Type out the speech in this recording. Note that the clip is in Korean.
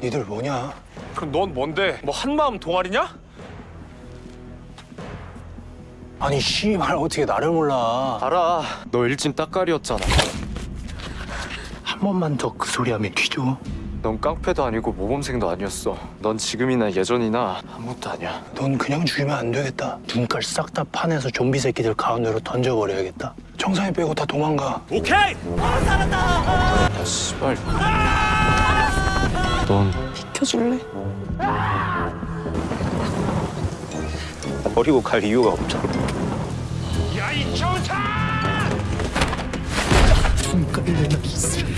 니들 뭐냐? 그럼 넌 뭔데? 뭐 한마음 동아리냐? 아니 씨발 어떻게 나를 몰라? 알아. 너 일진 따까리였잖아. 한 번만 더 그 소리 하면 뒤져. 넌 깡패도 아니고 모범생도 아니었어. 넌 지금이나 예전이나 아무것도 아니야. 넌 그냥 죽이면 안 되겠다. 눈깔 싹 다 파내서 좀비 새끼들 가운데로 던져버려야겠다. 정상이 빼고 다 도망가. 오케이! 야, 씨발. 넌 비켜줄래? 버리고 갈 이유가 없잖아. 야이 정차! 눈깔 내나 이 새끼.